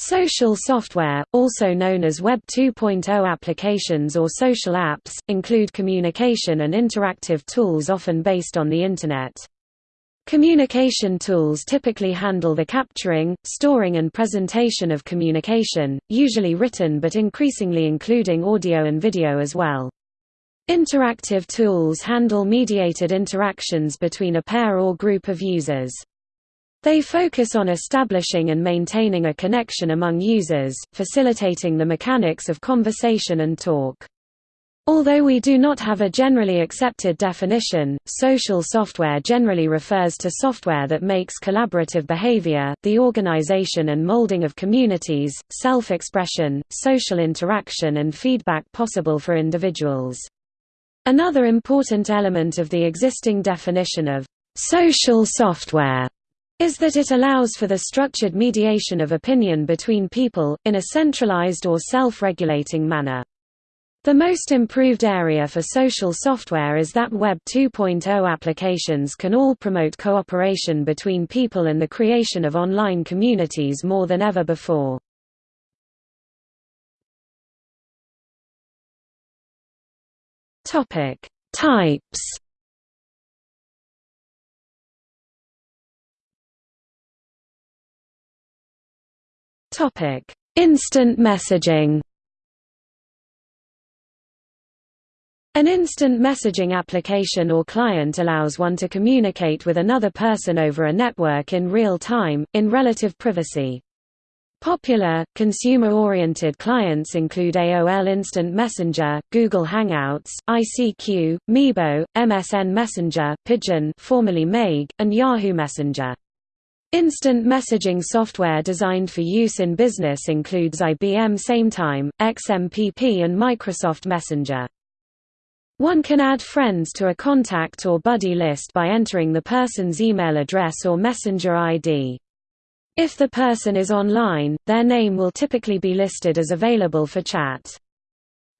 Social software, also known as Web 2.0 applications or social apps, include communication and interactive tools often based on the Internet. Communication tools typically handle the capturing, storing and presentation of communication, usually written but increasingly including audio and video as well. Interactive tools handle mediated interactions between a pair or group of users. They focus on establishing and maintaining a connection among users, facilitating the mechanics of conversation and talk. Although we do not have a generally accepted definition, social software generally refers to software that makes collaborative behavior, the organization and molding of communities, self-expression, social interaction and feedback possible for individuals. Another important element of the existing definition of social software is that it allows for the structured mediation of opinion between people, in a centralized or self-regulating manner. The most improved area for social software is that Web 2.0 applications can all promote cooperation between people and the creation of online communities more than ever before. Types Topic: Instant messaging. An instant messaging application or client allows one to communicate with another person over a network in real time, in relative privacy. Popular, consumer-oriented clients include AOL Instant Messenger, Google Hangouts, ICQ, Meebo, MSN Messenger, Pidgin formerly and Yahoo Messenger. Instant messaging software designed for use in business includes IBM SameTime, XMPP and Microsoft Messenger. One can add friends to a contact or buddy list by entering the person's email address or messenger ID. If the person is online, their name will typically be listed as available for chat.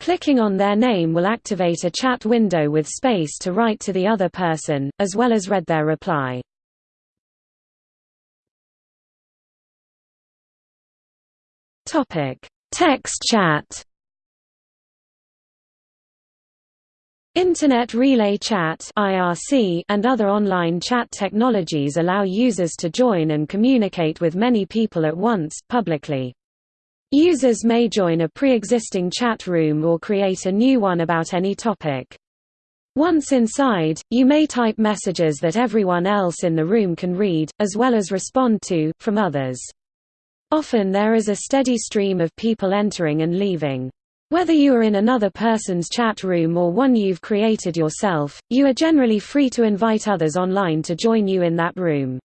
Clicking on their name will activate a chat window with space to write to the other person, as well as read their reply. Topic: Text chat. Internet Relay Chat (IRC) and other online chat technologies allow users to join and communicate with many people at once publicly. Users may join a pre-existing chat room or create a new one about any topic. Once inside, you may type messages that everyone else in the room can read, as well as respond to, from others. Often there is a steady stream of people entering and leaving. Whether you are in another person's chat room or one you've created yourself, you are generally free to invite others online to join you in that room.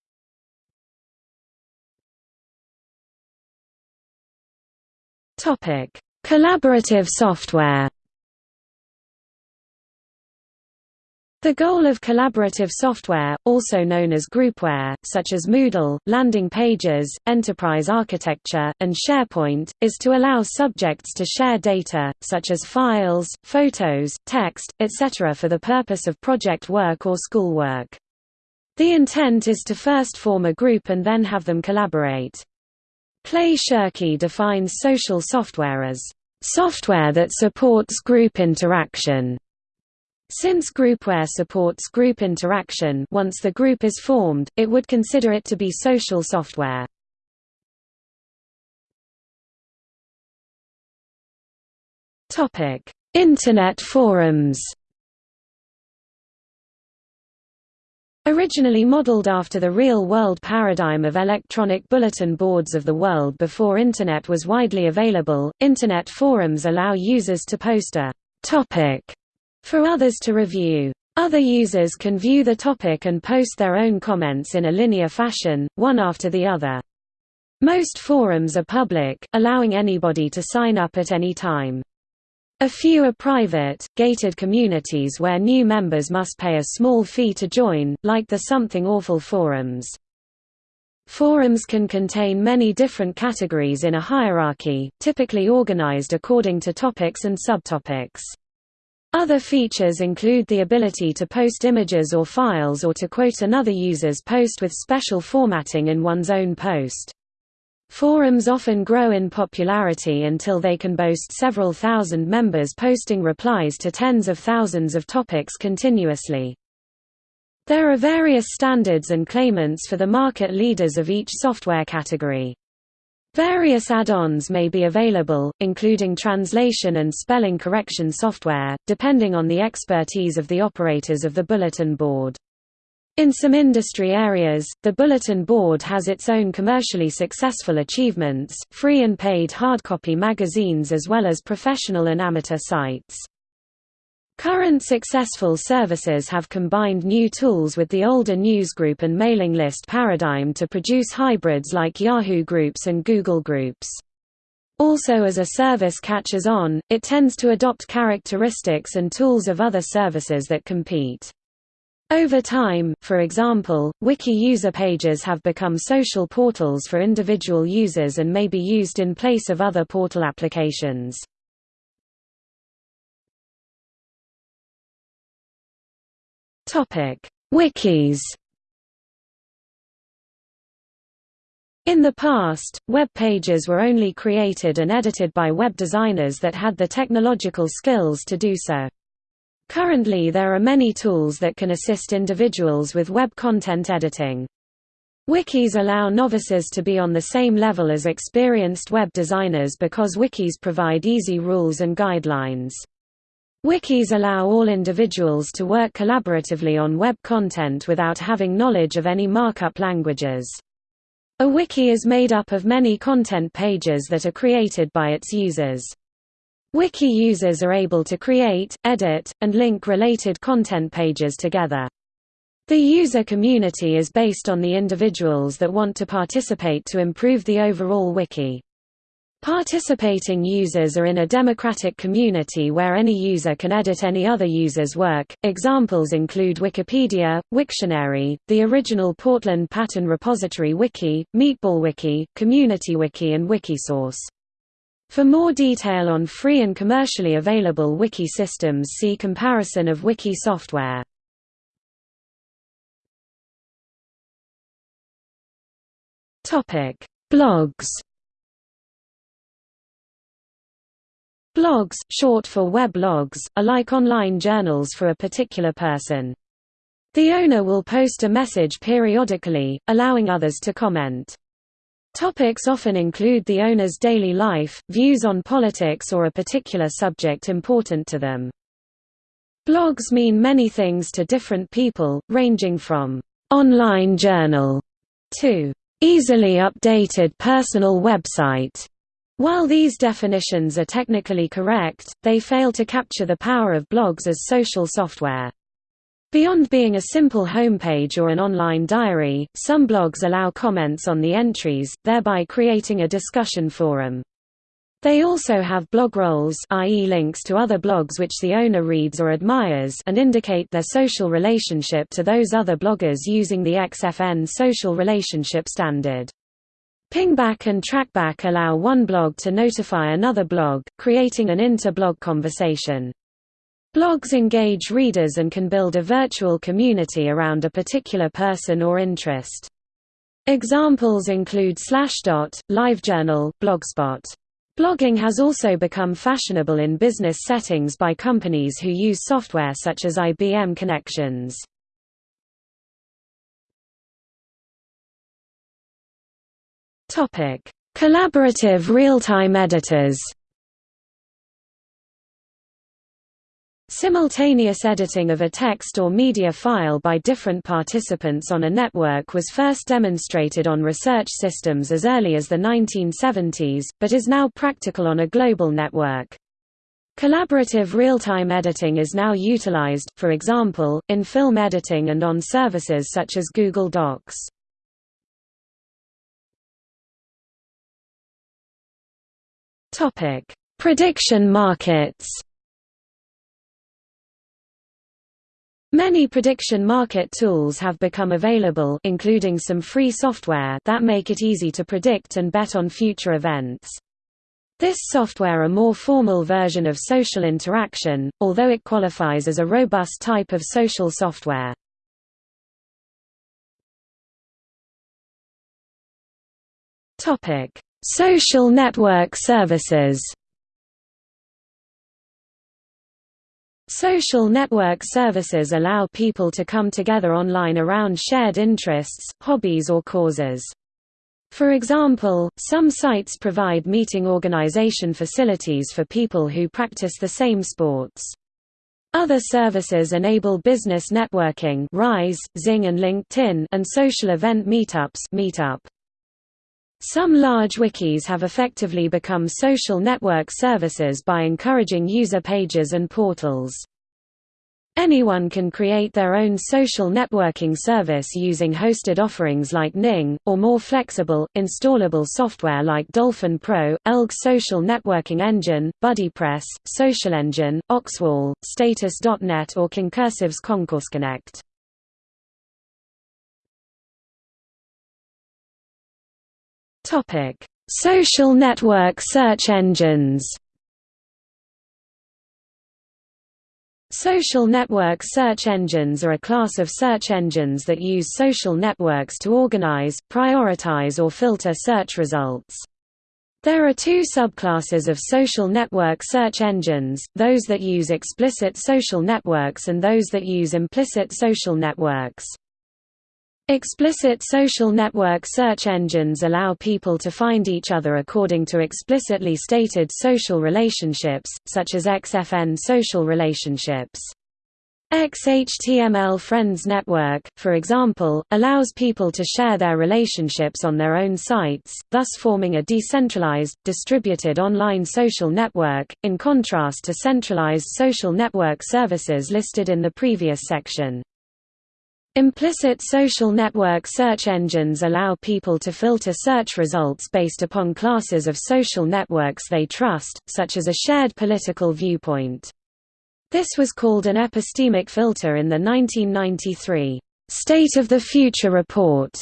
Collaborative software The goal of collaborative software, also known as groupware, such as Moodle, landing pages, enterprise architecture, and SharePoint, is to allow subjects to share data, such as files, photos, text, etc. for the purpose of project work or schoolwork. The intent is to first form a group and then have them collaborate. Clay Shirky defines social software as software that supports group interaction since groupware supports group interaction once the group is formed, it would consider it to be social software. Internet forums Originally modeled after the real-world paradigm of electronic bulletin boards of the world before Internet was widely available, Internet forums allow users to post a topic for others to review. Other users can view the topic and post their own comments in a linear fashion, one after the other. Most forums are public, allowing anybody to sign up at any time. A few are private, gated communities where new members must pay a small fee to join, like the Something Awful forums. Forums can contain many different categories in a hierarchy, typically organized according to topics and subtopics. Other features include the ability to post images or files or to quote another user's post with special formatting in one's own post. Forums often grow in popularity until they can boast several thousand members posting replies to tens of thousands of topics continuously. There are various standards and claimants for the market leaders of each software category. Various add-ons may be available, including translation and spelling correction software, depending on the expertise of the operators of the bulletin board. In some industry areas, the Bulletin Board has its own commercially successful achievements, free and paid hardcopy magazines as well as professional and amateur sites. Current successful services have combined new tools with the older newsgroup and mailing list paradigm to produce hybrids like Yahoo Groups and Google Groups. Also as a service catches on, it tends to adopt characteristics and tools of other services that compete. Over time, for example, wiki user pages have become social portals for individual users and may be used in place of other portal applications. Wikis In the past, web pages were only created and edited by web designers that had the technological skills to do so. Currently there are many tools that can assist individuals with web content editing. Wikis allow novices to be on the same level as experienced web designers because wikis provide easy rules and guidelines. Wikis allow all individuals to work collaboratively on web content without having knowledge of any markup languages. A wiki is made up of many content pages that are created by its users. Wiki users are able to create, edit, and link related content pages together. The user community is based on the individuals that want to participate to improve the overall wiki. Participating users are in a democratic community where any user can edit any other user's work. Examples include Wikipedia, Wiktionary, the original Portland Pattern Repository Wiki, MeatballWiki, CommunityWiki and Wikisource. For more detail on free and commercially available wiki systems see comparison of wiki software. Blogs Blogs, short for weblogs, are like online journals for a particular person. The owner will post a message periodically, allowing others to comment. Topics often include the owner's daily life, views on politics or a particular subject important to them. Blogs mean many things to different people, ranging from online journal to easily updated personal website. While these definitions are technically correct, they fail to capture the power of blogs as social software. Beyond being a simple homepage or an online diary, some blogs allow comments on the entries, thereby creating a discussion forum. They also have blogrolls i.e. links to other blogs which the owner reads or admires and indicate their social relationship to those other bloggers using the XFN social relationship standard. Pingback and trackback allow one blog to notify another blog, creating an inter-blog conversation. Blogs engage readers and can build a virtual community around a particular person or interest. Examples include Slashdot, LiveJournal, Blogspot. Blogging has also become fashionable in business settings by companies who use software such as IBM Connections. Collaborative real-time editors Simultaneous editing of a text or media file by different participants on a network was first demonstrated on research systems as early as the 1970s, but is now practical on a global network. Collaborative real-time editing is now utilized, for example, in film editing and on services such as Google Docs. Prediction markets Many prediction market tools have become available including some free software that make it easy to predict and bet on future events. This software a more formal version of social interaction, although it qualifies as a robust type of social software. Social network services Social network services allow people to come together online around shared interests, hobbies or causes. For example, some sites provide meeting organization facilities for people who practice the same sports. Other services enable business networking Ryze, Xing and LinkedIn and social event meetups Meetup. Some large wikis have effectively become social network services by encouraging user pages and portals. Anyone can create their own social networking service using hosted offerings like Ning, or more flexible, installable software like Dolphin Pro, Elgg Social Networking Engine, BuddyPress, SocialEngine, Oxwall, Status.net or Concursive's ConcourseConnect. Topic: Social network search engines. Social network search engines are a class of search engines that use social networks to organize, prioritize or filter search results. There are two subclasses of social network search engines, those that use explicit social networks and those that use implicit social networks. Explicit social network search engines allow people to find each other according to explicitly stated social relationships, such as XFN social relationships. XHTML Friends Network, for example, allows people to share their relationships on their own sites, thus forming a decentralized, distributed online social network, in contrast to centralized social network services listed in the previous section. Implicit social network search engines allow people to filter search results based upon classes of social networks they trust, such as a shared political viewpoint. This was called an epistemic filter in the 1993 State of the Future report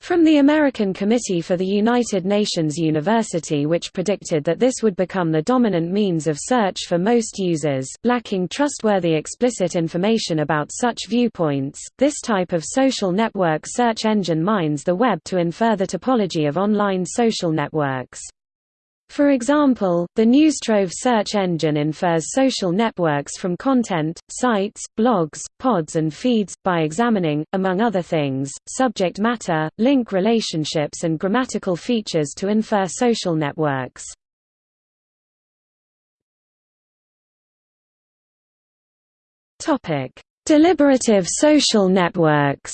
from the American Committee for the United Nations University which predicted that this would become the dominant means of search for most users, lacking trustworthy explicit information about such viewpoints, this type of social network search engine mines the web to infer the topology of online social networks. For example, the Newstrove search engine infers social networks from content, sites, blogs, pods and feeds, by examining, among other things, subject matter, link relationships and grammatical features to infer social networks. Deliberative social networks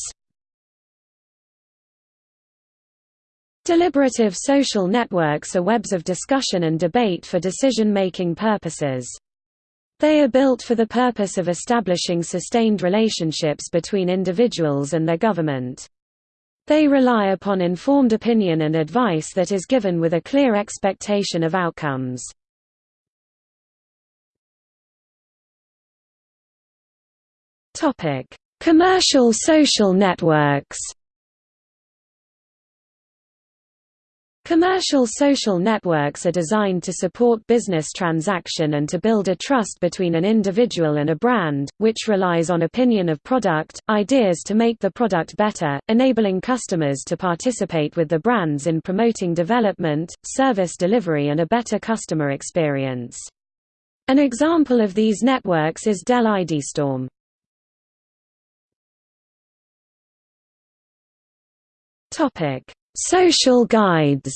Deliberative social networks are webs of discussion and debate for decision-making purposes. They are built for the purpose of establishing sustained relationships between individuals and their government. They rely upon informed opinion and advice that is given with a clear expectation of outcomes. Commercial social networks Commercial social networks are designed to support business transaction and to build a trust between an individual and a brand, which relies on opinion of product, ideas to make the product better, enabling customers to participate with the brands in promoting development, service delivery and a better customer experience. An example of these networks is Dell IdeaStorm. Topic Social guides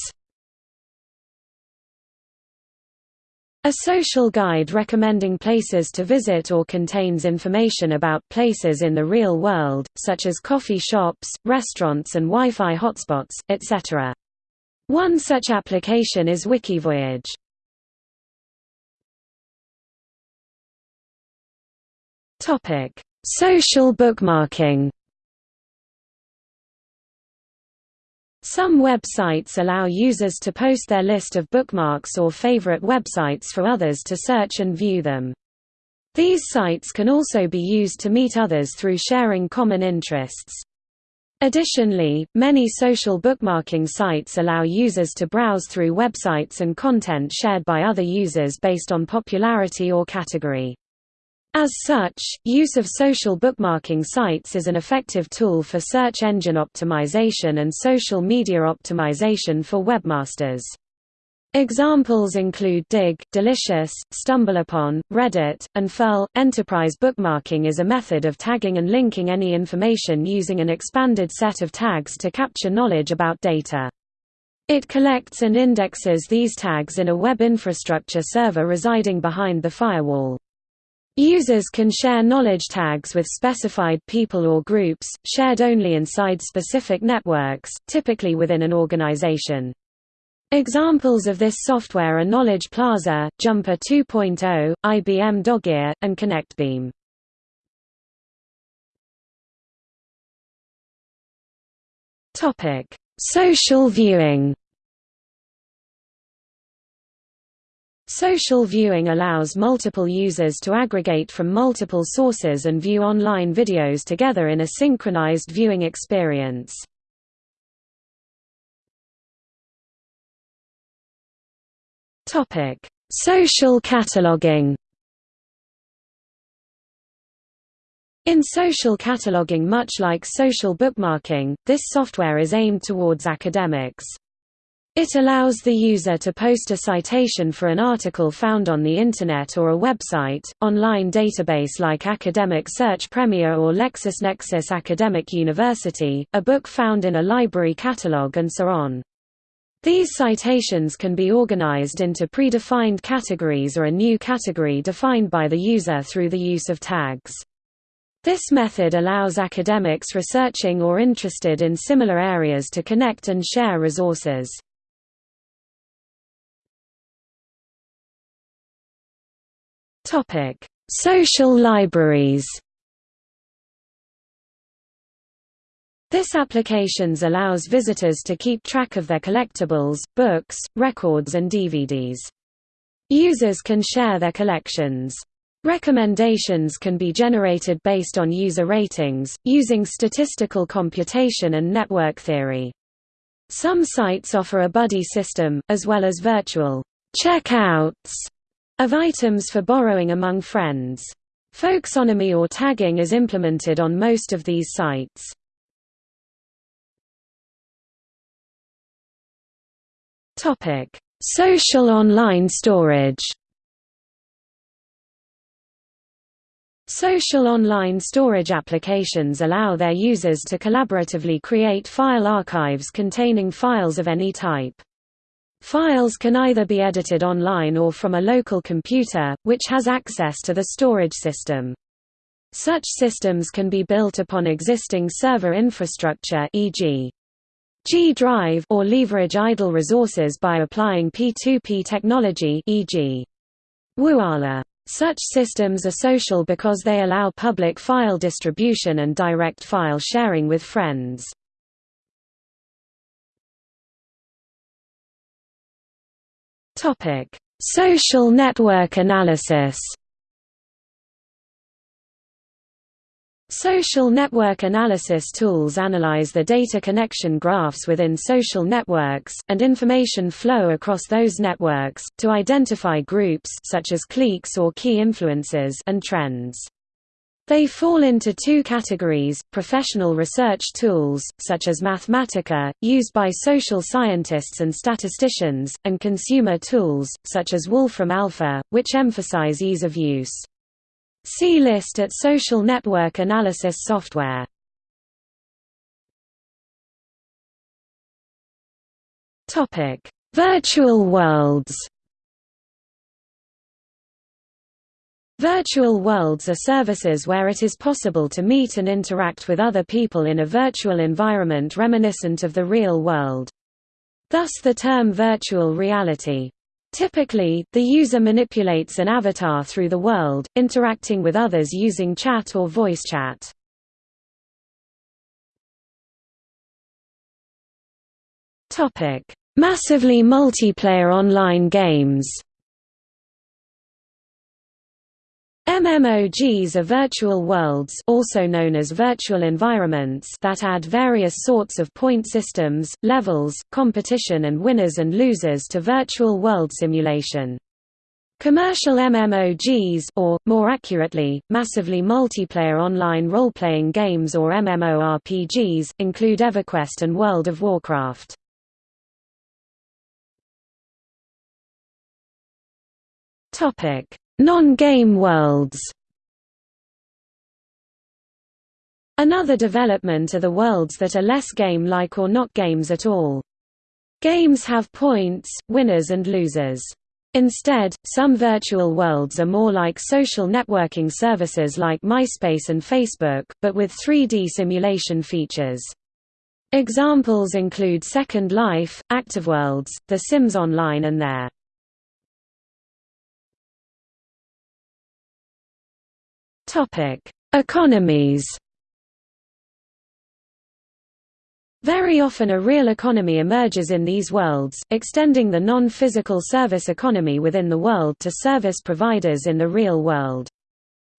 A social guide recommending places to visit or contains information about places in the real world, such as coffee shops, restaurants and Wi-Fi hotspots, etc. One such application is Wikivoyage. Social bookmarking Some websites allow users to post their list of bookmarks or favorite websites for others to search and view them. These sites can also be used to meet others through sharing common interests. Additionally, many social bookmarking sites allow users to browse through websites and content shared by other users based on popularity or category. As such, use of social bookmarking sites is an effective tool for search engine optimization and social media optimization for webmasters. Examples include Digg, Delicious, StumbleUpon, Reddit, and Furl. Enterprise bookmarking is a method of tagging and linking any information using an expanded set of tags to capture knowledge about data. It collects and indexes these tags in a web infrastructure server residing behind the firewall. Users can share knowledge tags with specified people or groups, shared only inside specific networks, typically within an organization. Examples of this software are Knowledge Plaza, Jumper 2.0, IBM Dogear, and ConnectBeam. Social viewing. Social viewing allows multiple users to aggregate from multiple sources and view online videos together in a synchronized viewing experience. Topic: Social cataloging. In social cataloging much like social bookmarking, this software is aimed towards academics. It allows the user to post a citation for an article found on the Internet or a website, online database like Academic Search Premier or LexisNexis Academic University, a book found in a library catalog and so on. These citations can be organized into predefined categories or a new category defined by the user through the use of tags. This method allows academics researching or interested in similar areas to connect and share resources. Social libraries This applications allows visitors to keep track of their collectibles, books, records and DVDs. Users can share their collections. Recommendations can be generated based on user ratings, using statistical computation and network theory. Some sites offer a buddy system, as well as virtual checkouts of items for borrowing among friends. Folksonomy or tagging is implemented on most of these sites. Topic: Social online storage. Social online storage applications allow their users to collaboratively create file archives containing files of any type. Files can either be edited online or from a local computer, which has access to the storage system. Such systems can be built upon existing server infrastructure e.g. G drive or leverage idle resources by applying P2P technology e.g. WUALA. Such systems are social because they allow public file distribution and direct file sharing with friends. Topic: Social network analysis. Social network analysis tools analyze the data connection graphs within social networks, and information flow across those networks, to identify groups such as cliques or key influences and trends. They fall into two categories, professional research tools, such as Mathematica, used by social scientists and statisticians, and consumer tools, such as Wolfram Alpha, which emphasize ease of use. See list at social network analysis software. Virtual worlds. Virtual worlds are services where it is possible to meet and interact with other people in a virtual environment reminiscent of the real world. Thus the term virtual reality. Typically, the user manipulates an avatar through the world, interacting with others using chat or voice chat. Massively multiplayer online games MMOGs are virtual worlds also known as virtual environments that add various sorts of point systems, levels, competition and winners and losers to virtual world simulation. Commercial MMOGs or, more accurately, massively multiplayer online role-playing games or MMORPGs, include EverQuest and World of Warcraft. Non-game worlds Another development are the worlds that are less game-like or not games at all. Games have points, winners and losers. Instead, some virtual worlds are more like social networking services like MySpace and Facebook, but with 3D simulation features. Examples include Second Life, ActiveWorlds, The Sims Online and their Economies Very often a real economy emerges in these worlds, extending the non-physical service economy within the world to service providers in the real world.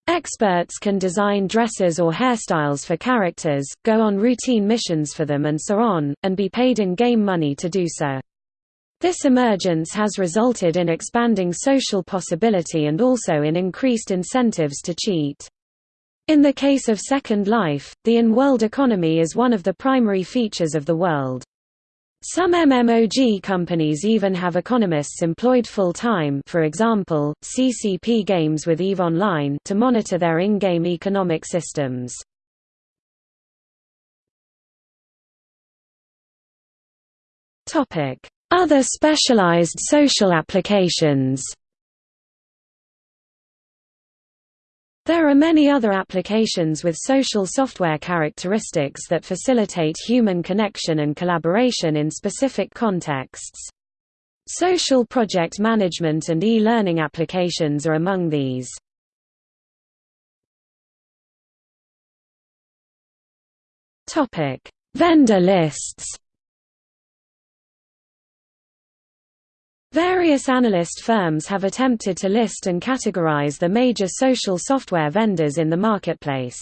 Experts can design dresses or hairstyles for characters, go on routine missions for them and so on, and be paid in-game money to do so. This emergence has resulted in expanding social possibility and also in increased incentives to cheat. In the case of Second Life, the in-world economy is one of the primary features of the world. Some MMOG companies even have economists employed full-time for example, CCP Games with EVE Online to monitor their in-game economic systems. Other specialized social applications There are many other applications with social software characteristics that facilitate human connection and collaboration in specific contexts. Social project management and e-learning applications are among these. Vendor lists Various analyst firms have attempted to list and categorize the major social software vendors in the marketplace.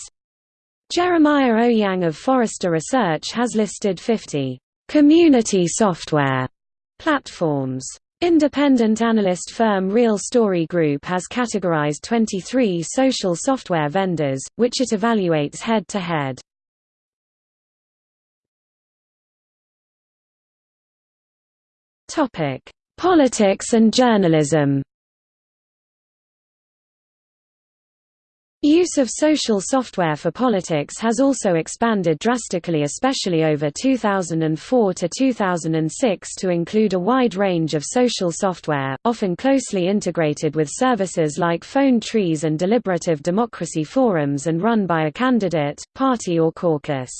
Jeremiah Owyang of Forrester Research has listed 50 community software platforms. Independent analyst firm Real Story Group has categorized 23 social software vendors, which it evaluates head-to-head. Topic: Politics and journalism Use of social software for politics has also expanded drastically especially over 2004 to 2006 to include a wide range of social software, often closely integrated with services like phone trees and deliberative democracy forums and run by a candidate, party or caucus.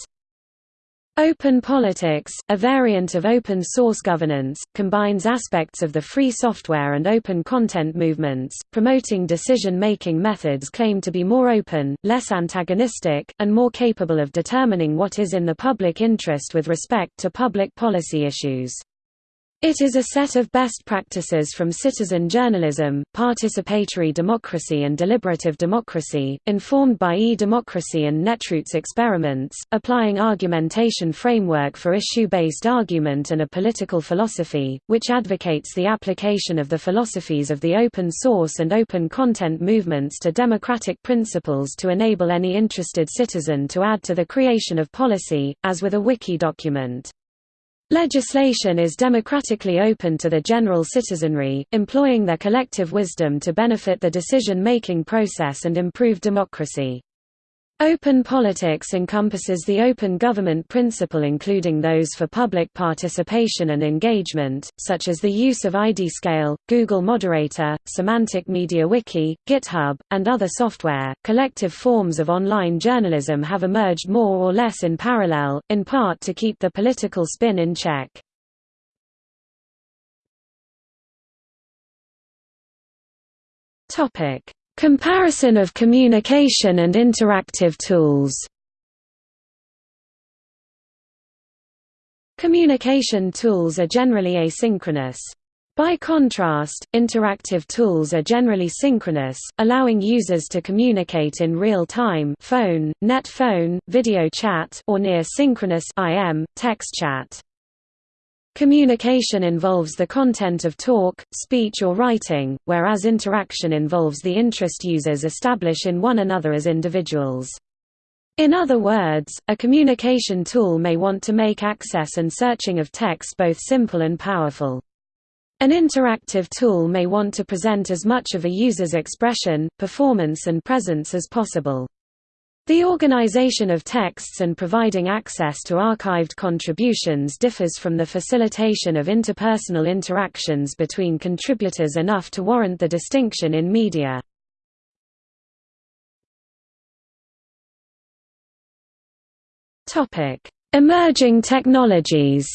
Open politics, a variant of open source governance, combines aspects of the free software and open content movements, promoting decision-making methods claimed to be more open, less antagonistic, and more capable of determining what is in the public interest with respect to public policy issues. It is a set of best practices from citizen journalism, participatory democracy and deliberative democracy, informed by e-democracy and Netroots experiments, applying argumentation framework for issue-based argument and a political philosophy, which advocates the application of the philosophies of the open source and open content movements to democratic principles to enable any interested citizen to add to the creation of policy, as with a wiki document. Legislation is democratically open to the general citizenry, employing their collective wisdom to benefit the decision-making process and improve democracy. Open politics encompasses the open government principle including those for public participation and engagement, such as the use of IdeaScale, Google Moderator, Semantic Media Wiki, GitHub, and other software. Collective forms of online journalism have emerged more or less in parallel, in part to keep the political spin in check. Topic: Comparison of communication and interactive tools Communication tools are generally asynchronous. By contrast, interactive tools are generally synchronous, allowing users to communicate in real time phone, net phone, video chat or near synchronous IM, text chat. Communication involves the content of talk, speech or writing, whereas interaction involves the interest users establish in one another as individuals. In other words, a communication tool may want to make access and searching of text both simple and powerful. An interactive tool may want to present as much of a user's expression, performance and presence as possible. The organization of texts and providing access to archived contributions differs from the facilitation of interpersonal interactions between contributors enough to warrant the distinction in media. Emerging technologies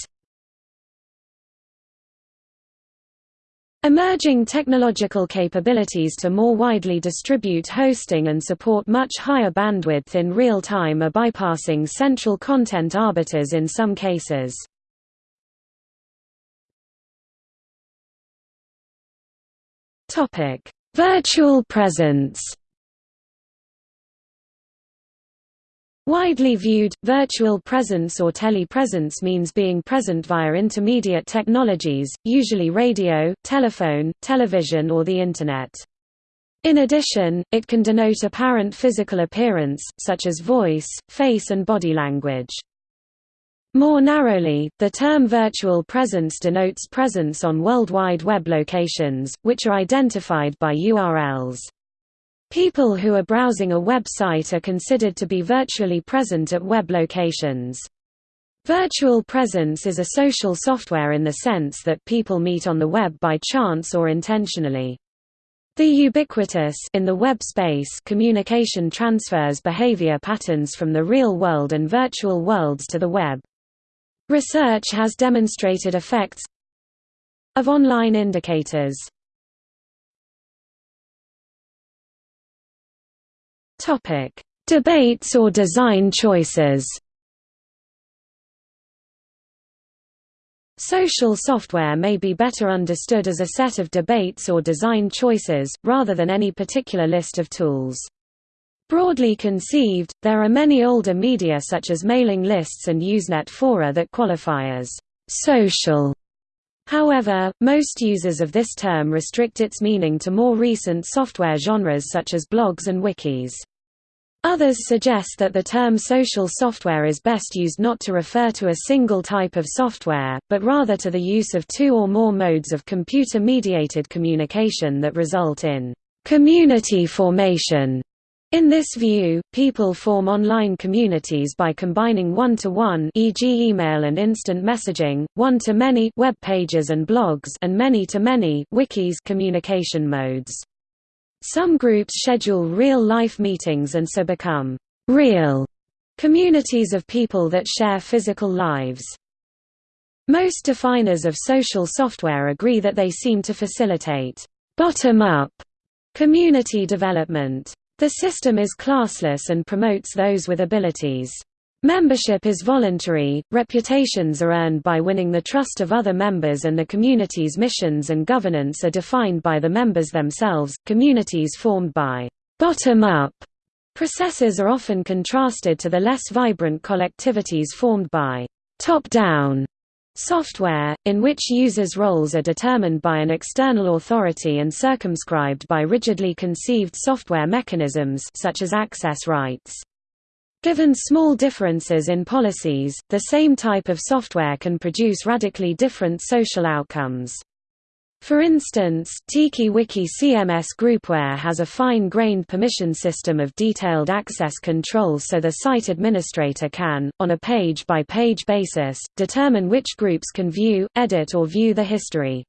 Emerging technological capabilities to more widely distribute hosting and support much higher bandwidth in real time are bypassing central content arbiters in some cases. Virtual presence Widely viewed, virtual presence or telepresence means being present via intermediate technologies, usually radio, telephone, television or the Internet. In addition, it can denote apparent physical appearance, such as voice, face and body language. More narrowly, the term virtual presence denotes presence on World Wide Web locations, which are identified by URLs. People who are browsing a website are considered to be virtually present at web locations. Virtual presence is a social software in the sense that people meet on the web by chance or intentionally. The ubiquitous in the web space communication transfers behavior patterns from the real world and virtual worlds to the web. Research has demonstrated effects of online indicators Topic: Debates or design choices. Social software may be better understood as a set of debates or design choices, rather than any particular list of tools. Broadly conceived, there are many older media such as mailing lists and Usenet fora that qualify as «social». However, most users of this term restrict its meaning to more recent software genres such as blogs and wikis. Others suggest that the term social software is best used not to refer to a single type of software, but rather to the use of two or more modes of computer-mediated communication that result in community formation. In this view, people form online communities by combining one-to-one e.g. email and instant messaging, one-to-many web pages and blogs and many-to-many wikis communication modes. Some groups schedule real-life meetings and so become «real» communities of people that share physical lives. Most definers of social software agree that they seem to facilitate «bottom-up» community development. The system is classless and promotes those with abilities. Membership is voluntary, reputations are earned by winning the trust of other members and the community's missions and governance are defined by the members themselves. Communities formed by bottom-up processes are often contrasted to the less vibrant collectivities formed by top-down software, in which users' roles are determined by an external authority and circumscribed by rigidly conceived software mechanisms such as access rights. Given small differences in policies, the same type of software can produce radically different social outcomes. For instance, TikiWiki CMS Groupware has a fine-grained permission system of detailed access control so the site administrator can, on a page-by-page -page basis, determine which groups can view, edit or view the history.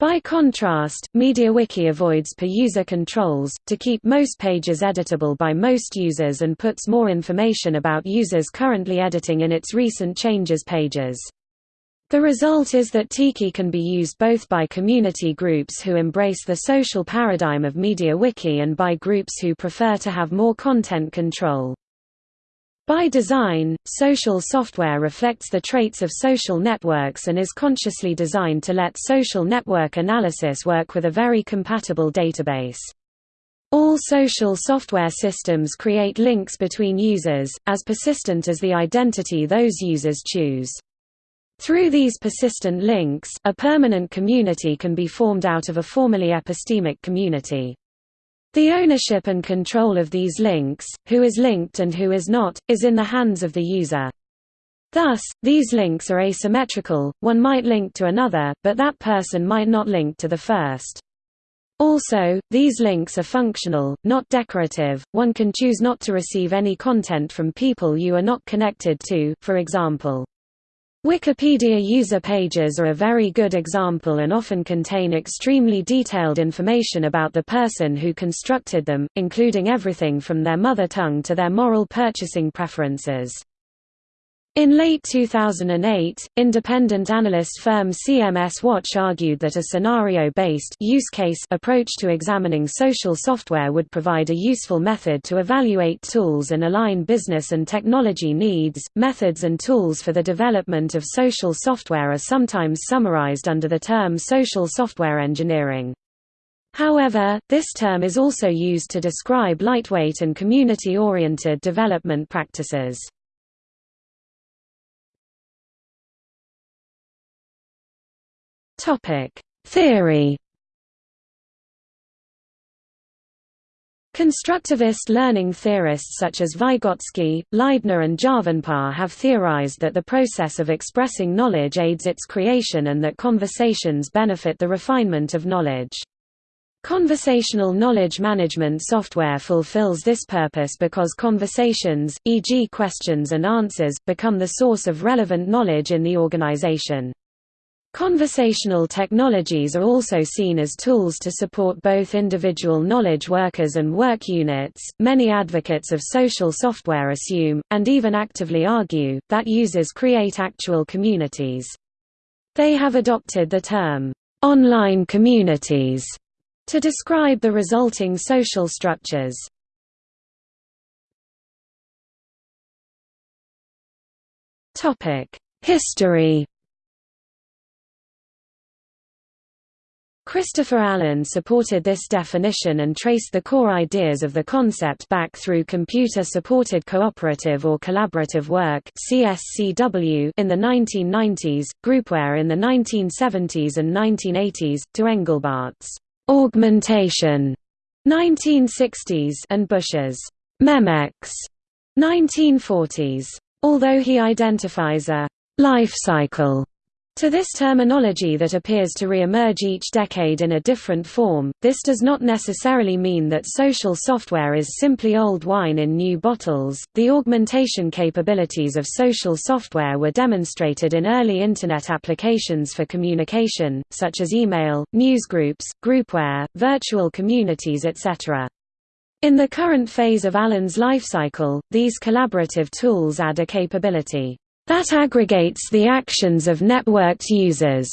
By contrast, MediaWiki avoids per-user controls, to keep most pages editable by most users and puts more information about users currently editing in its recent changes pages. The result is that Tiki can be used both by community groups who embrace the social paradigm of MediaWiki and by groups who prefer to have more content control. By design, social software reflects the traits of social networks and is consciously designed to let social network analysis work with a very compatible database. All social software systems create links between users, as persistent as the identity those users choose. Through these persistent links, a permanent community can be formed out of a formerly epistemic community. The ownership and control of these links, who is linked and who is not, is in the hands of the user. Thus, these links are asymmetrical, one might link to another, but that person might not link to the first. Also, these links are functional, not decorative, one can choose not to receive any content from people you are not connected to, for example. Wikipedia user pages are a very good example and often contain extremely detailed information about the person who constructed them, including everything from their mother tongue to their moral purchasing preferences. In late 2008, independent analyst firm CMS Watch argued that a scenario-based use case approach to examining social software would provide a useful method to evaluate tools and align business and technology needs. Methods and tools for the development of social software are sometimes summarized under the term social software engineering. However, this term is also used to describe lightweight and community-oriented development practices. Topic: Theory. Constructivist learning theorists such as Vygotsky, Leibniz and Javanpah have theorized that the process of expressing knowledge aids its creation and that conversations benefit the refinement of knowledge. Conversational knowledge management software fulfills this purpose because conversations, e.g. questions and answers, become the source of relevant knowledge in the organization. Conversational technologies are also seen as tools to support both individual knowledge workers and work units. Many advocates of social software assume, and even actively argue, that users create actual communities. They have adopted the term, online communities, to describe the resulting social structures. History Christopher Allen supported this definition and traced the core ideas of the concept back through computer-supported cooperative or collaborative work CSCW in the 1990s, groupware in the 1970s and 1980s, to Engelbart's augmentation 1960s and Bush's memex 1940s. Although he identifies a life cycle to this terminology that appears to re-emerge each decade in a different form, this does not necessarily mean that social software is simply old wine in new bottles. The augmentation capabilities of social software were demonstrated in early Internet applications for communication, such as email, newsgroups, groupware, virtual communities etc. In the current phase of Allen's lifecycle, these collaborative tools add a capability that aggregates the actions of networked users.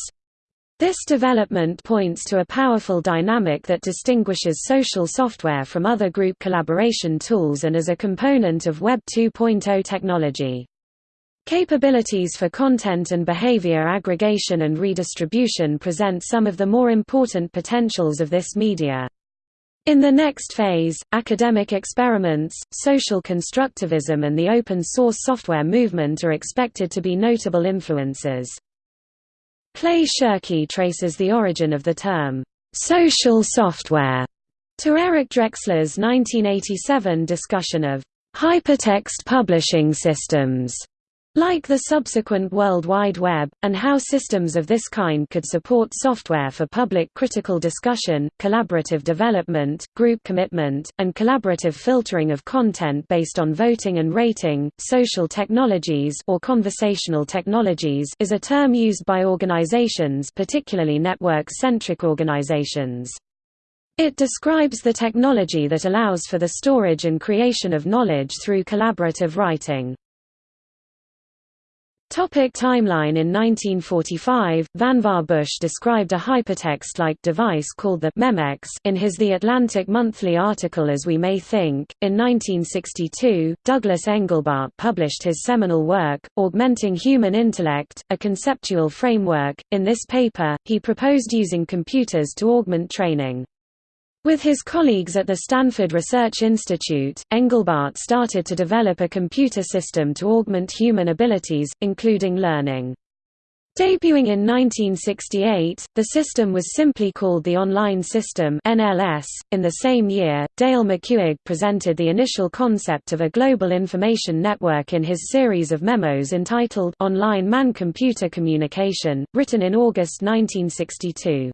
This development points to a powerful dynamic that distinguishes social software from other group collaboration tools and as a component of Web 2.0 technology. Capabilities for content and behavior aggregation and redistribution present some of the more important potentials of this media. In the next phase, academic experiments, social constructivism and the open-source software movement are expected to be notable influences. Clay Shirky traces the origin of the term, "'social software' to Eric Drexler's 1987 discussion of "'hypertext publishing systems' Like the subsequent World Wide Web, and how systems of this kind could support software for public critical discussion, collaborative development, group commitment, and collaborative filtering of content based on voting and rating, social technologies or conversational technologies is a term used by organizations particularly network-centric organizations. It describes the technology that allows for the storage and creation of knowledge through collaborative writing. Topic timeline In 1945, Vannevar Bush described a hypertext-like device called the Memex in his The Atlantic Monthly article As We May Think. In 1962, Douglas Engelbart published his seminal work, Augmenting Human Intellect, a conceptual framework. In this paper, he proposed using computers to augment training. With his colleagues at the Stanford Research Institute, Engelbart started to develop a computer system to augment human abilities, including learning. Debuting in 1968, the system was simply called the Online System (NLS). In the same year, Dale McCuig presented the initial concept of a global information network in his series of memos entitled Online Man-Computer Communication, written in August 1962.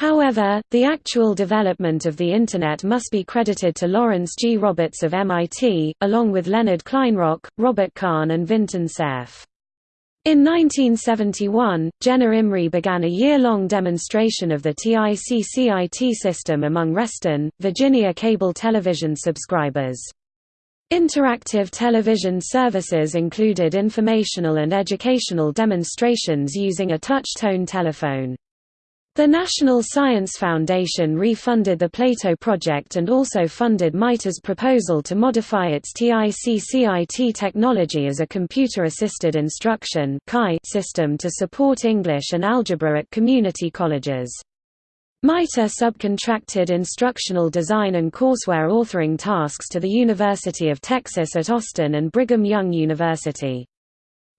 However, the actual development of the Internet must be credited to Lawrence G. Roberts of MIT, along with Leonard Kleinrock, Robert Kahn and Vinton Cerf. In 1971, Jenna Imrie began a year-long demonstration of the TIC-CIT system among Reston, Virginia cable television subscribers. Interactive television services included informational and educational demonstrations using a touch-tone telephone. The National Science Foundation refunded the Plato project and also funded MITRE's proposal to modify its TIC-CIT technology as a computer-assisted instruction system to support English and algebra at community colleges. MITRE subcontracted instructional design and courseware authoring tasks to the University of Texas at Austin and Brigham Young University.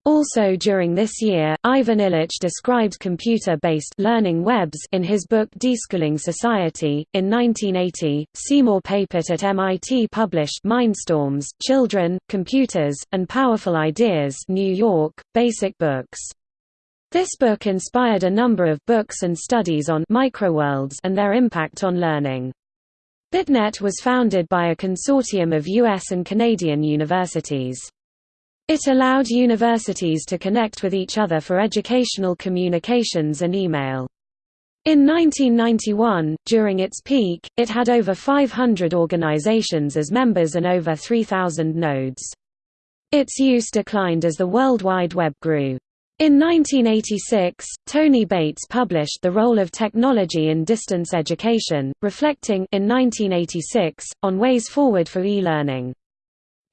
Also during this year, Ivan Illich described computer-based learning webs in his book Deschooling Society. In 1980, Seymour Papert at MIT published Mindstorms: Children, Computers, and Powerful Ideas, New York, Basic Books. This book inspired a number of books and studies on microworlds and their impact on learning. BitNet was founded by a consortium of US and Canadian universities. It allowed universities to connect with each other for educational communications and email. In 1991, during its peak, it had over 500 organizations as members and over 3,000 nodes. Its use declined as the World Wide Web grew. In 1986, Tony Bates published The Role of Technology in Distance Education, reflecting in 1986, on ways forward for e-learning.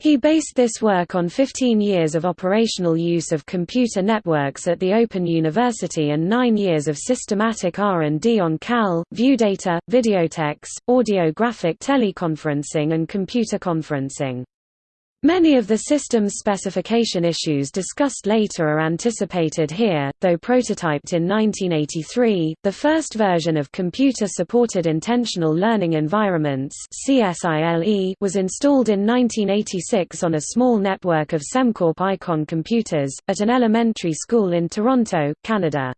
He based this work on 15 years of operational use of computer networks at the Open University and 9 years of systematic R&D on CAL, ViewData, Videotex, audio-graphic teleconferencing and computer conferencing. Many of the system's specification issues discussed later are anticipated here, though prototyped in 1983. The first version of Computer-Supported Intentional Learning Environments was installed in 1986 on a small network of Cemcorp Icon computers at an elementary school in Toronto, Canada.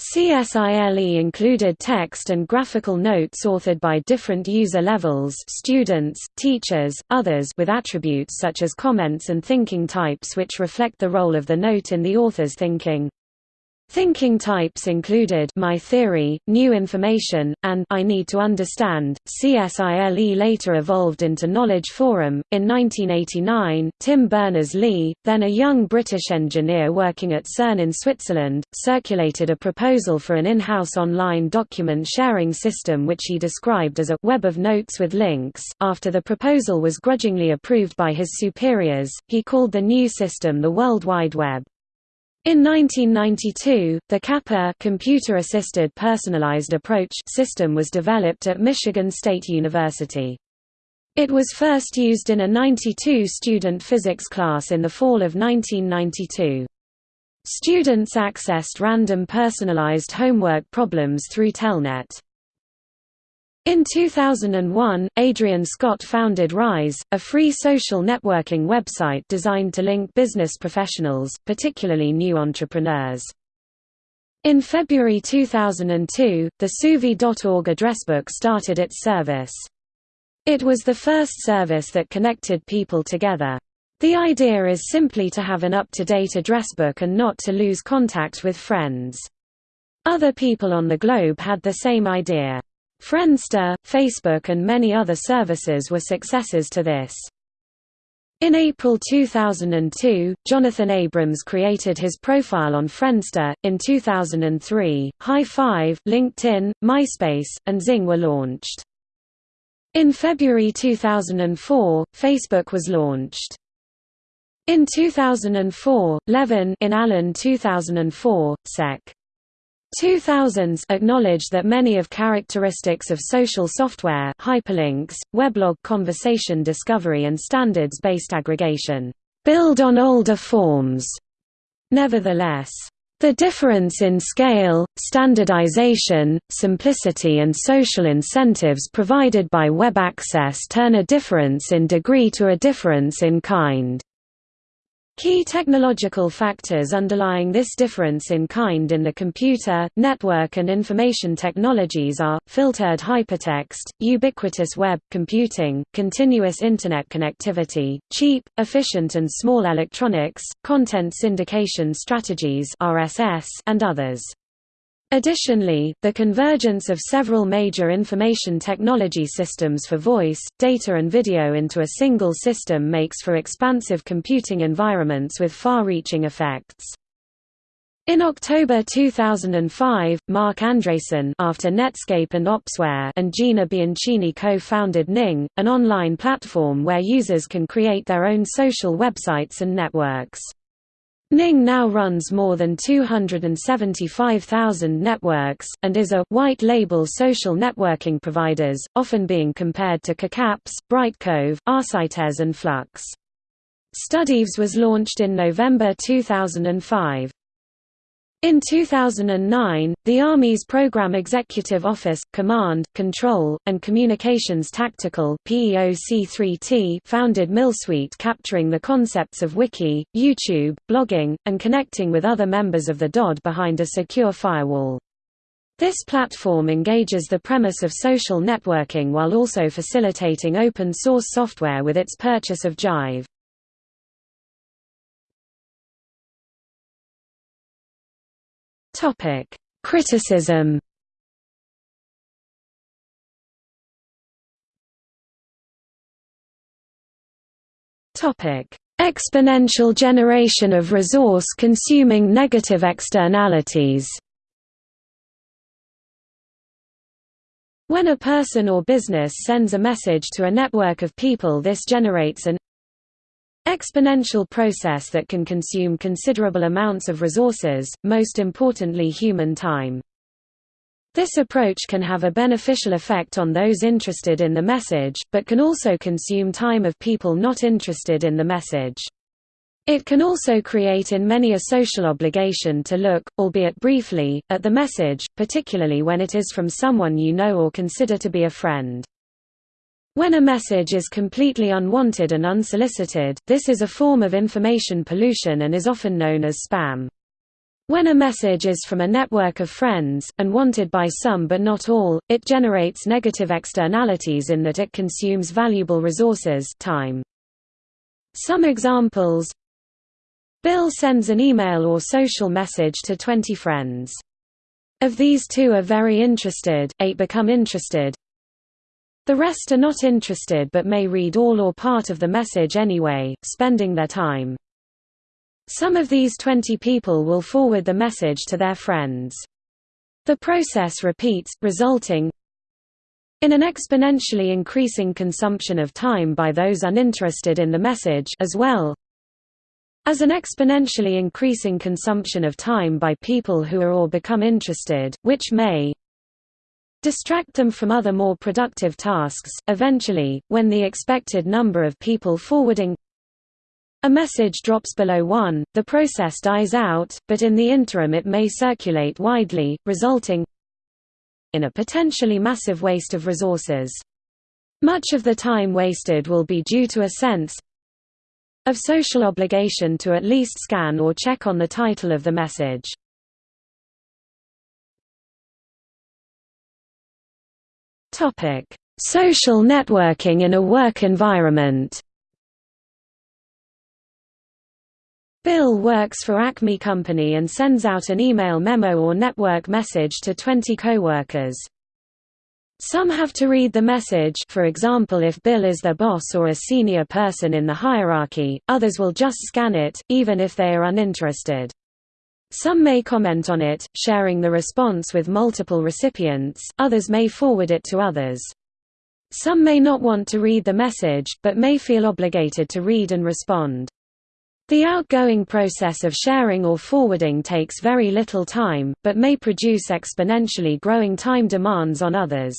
CSILE included text and graphical notes authored by different user levels students, teachers, others with attributes such as comments and thinking types which reflect the role of the note in the author's thinking. Thinking types included My Theory, New Information, and I Need to Understand. CSILE later evolved into Knowledge Forum. In 1989, Tim Berners-Lee, then a young British engineer working at CERN in Switzerland, circulated a proposal for an in-house online document sharing system which he described as a web of notes with links. After the proposal was grudgingly approved by his superiors, he called the new system the World Wide Web. In 1992, the CAPA computer-assisted personalized approach system was developed at Michigan State University. It was first used in a 92-student physics class in the fall of 1992. Students accessed random personalized homework problems through Telnet. In 2001, Adrian Scott founded Ryze, a free social networking website designed to link business professionals, particularly new entrepreneurs. In February 2002, the Suvi.org addressbook started its service. It was the first service that connected people together. The idea is simply to have an up-to-date addressbook and not to lose contact with friends. Other people on the globe had the same idea. Friendster, Facebook and many other services were successors to this. In April 2002, Jonathan Abrams created his profile on Friendster. In 2003, Hi5, LinkedIn, MySpace, and XING were launched. In February 2004, Facebook was launched. In 2004, Levin in Allen 2004, Sec. 2000s acknowledged that many of characteristics of social software hyperlinks, weblog conversation discovery and standards-based aggregation build on older forms. Nevertheless, The difference in scale, standardization, simplicity and social incentives provided by web access turn a difference in degree to a difference in kind. Key technological factors underlying this difference in kind in the computer, network and information technologies are, filtered hypertext, ubiquitous web computing, continuous Internet connectivity, cheap, efficient and small electronics, content syndication strategies and others. Additionally, the convergence of several major information technology systems for voice, data and video into a single system makes for expansive computing environments with far-reaching effects. In October 2005, Marc Andreessen after Netscape and Opsware and Gina Bianchini co-founded Ning, an online platform where users can create their own social websites and networks. Ning now runs more than 275,000 networks, and is a white label social networking providers, often being compared to KickApps, Brightcove, Arcites and Flux. StudiVZ was launched in November 2005. In 2009, the Army's Program Executive Office, Command, Control, and Communications Tactical founded milSuite capturing the concepts of wiki, YouTube, blogging, and connecting with other members of the DoD behind a secure firewall. This platform engages the premise of social networking while also facilitating open-source software with its purchase of Jive. Topic: Criticism. Topic: Exponential generation of resource consuming negative externalities. When a person or business sends a message to a network of people this generates an exponential process that can consume considerable amounts of resources, most importantly human time. This approach can have a beneficial effect on those interested in the message, but can also consume time of people not interested in the message. It can also create in many a social obligation to look, albeit briefly, at the message, particularly when it is from someone you know or consider to be a friend. When a message is completely unwanted and unsolicited, this is a form of information pollution and is often known as spam. When a message is from a network of friends, and wanted by some but not all, it generates negative externalities in that it consumes valuable resources time. Some examples Bill sends an email or social message to 20 friends. Of these two are very interested, eight become interested, the rest are not interested but may read all or part of the message anyway, spending their time. Some of these 20 people will forward the message to their friends. The process repeats, resulting in an exponentially increasing consumption of time by those uninterested in the message as well as an exponentially increasing consumption of time by people who are or become interested, which may distract them from other more productive tasks. Eventually, when the expected number of people forwarding a message drops below 1, the process dies out, but in the interim it may circulate widely, resulting in a potentially massive waste of resources. Much of the time wasted will be due to a sense of social obligation to at least scan or check on the title of the message. Topic: Social networking in a work environment. Bill works for Acme Company and sends out an email memo or network message to 20 coworkers. Some have to read the message for example if Bill is their boss or a senior person in the hierarchy, others will just scan it, even if they are uninterested. Some may comment on it, sharing the response with multiple recipients, others may forward it to others. Some may not want to read the message, but may feel obligated to read and respond. The outgoing process of sharing or forwarding takes very little time, but may produce exponentially growing time demands on others.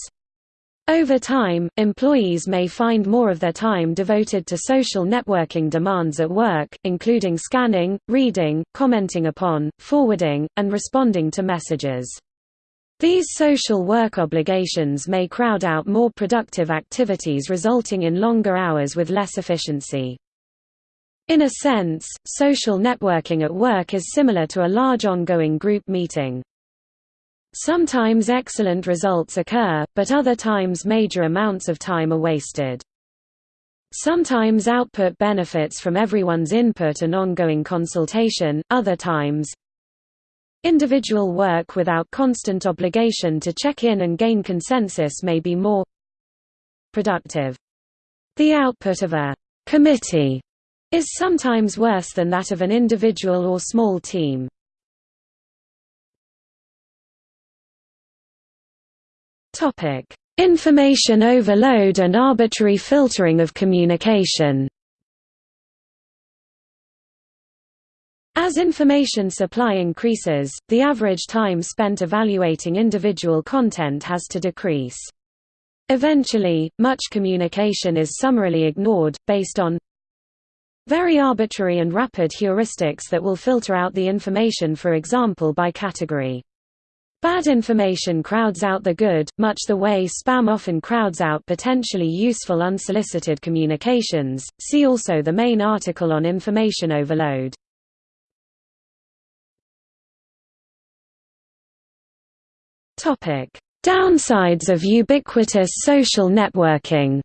Over time, employees may find more of their time devoted to social networking demands at work, including scanning, reading, commenting upon, forwarding, and responding to messages. These social work obligations may crowd out more productive activities resulting in longer hours with less efficiency. In a sense, social networking at work is similar to a large ongoing group meeting. Sometimes excellent results occur, but other times major amounts of time are wasted. Sometimes output benefits from everyone's input and ongoing consultation, other times individual work without constant obligation to check in and gain consensus may be more productive. The output of a committee is sometimes worse than that of an individual or small team. Topic: Information overload and arbitrary filtering of communication. As information supply increases, the average time spent evaluating individual content has to decrease. Eventually, much communication is summarily ignored, based on very arbitrary and rapid heuristics that will filter out the information for example by category. Bad information crowds out the good, much the way spam often crowds out potentially useful unsolicited communications. See also the main article on information overload. Topic: Downsides of ubiquitous social networking.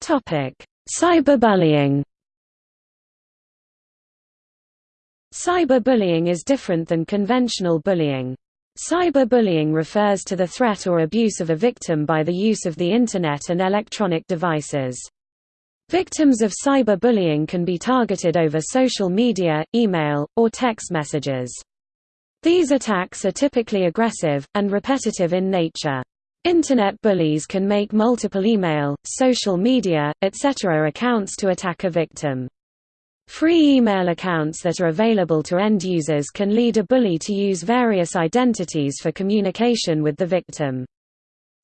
Topic: Cyberbullying. Cyberbullying is different than conventional bullying. Cyberbullying refers to the threat or abuse of a victim by the use of the Internet and electronic devices. Victims of cyberbullying can be targeted over social media, email, or text messages. These attacks are typically aggressive, and repetitive in nature. Internet bullies can make multiple email, social media, etc. accounts to attack a victim. Free email accounts that are available to end users can lead a bully to use various identities for communication with the victim.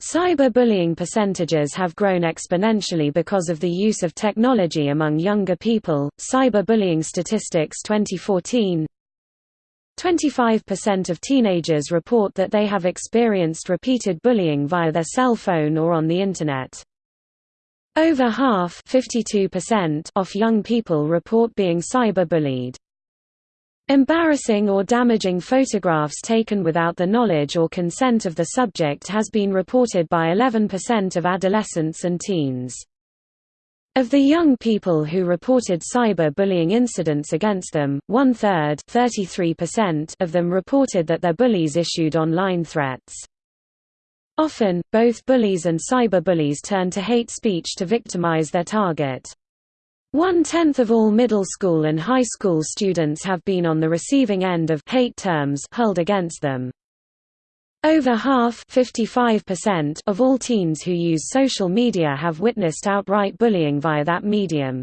Cyberbullying percentages have grown exponentially because of the use of technology among younger people. Cyberbullying statistics 2014 25% of teenagers report that they have experienced repeated bullying via their cell phone or on the Internet. Over half of young people report being cyberbullied. Embarrassing or damaging photographs taken without the knowledge or consent of the subject has been reported by 11% of adolescents and teens. Of the young people who reported cyber-bullying incidents against them, one-third of them reported that their bullies issued online threats. Often, both bullies and cyberbullies turn to hate speech to victimize their target. One-tenth of all middle school and high school students have been on the receiving end of hate terms hurled against them. Over half of all teens who use social media have witnessed outright bullying via that medium.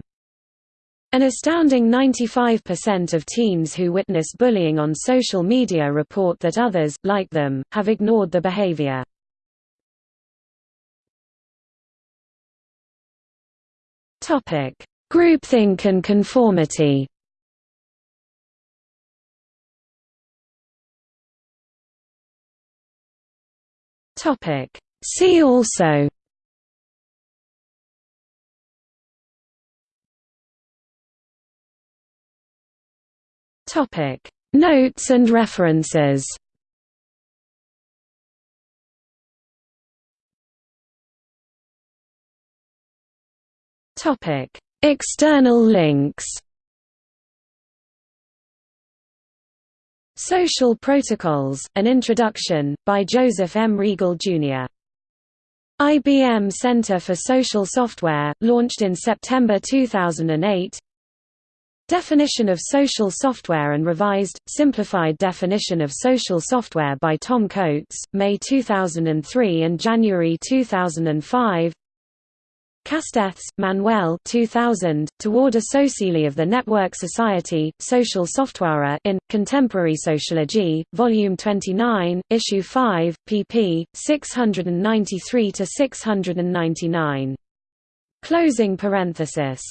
An astounding 95% of teens who witness bullying on social media report that others, like them, have ignored the behavior. Topic: Groupthink and conformity. Topic: See also. Topic: Notes and references. Topic: External links. Social Protocols: An Introduction by Joseph M. Reagle Jr. IBM Center for Social Software, launched in September 2008 Definition of Social Software and Revised, Simplified Definition of Social Software by Tom Coates, May 2003 and January 2005 Castells, Manuel 2000, Toward a Société of the Network Society, Social Software in, Contemporary Sociology, Volume 29, Issue 5, pp. 693–699. Closing parenthesis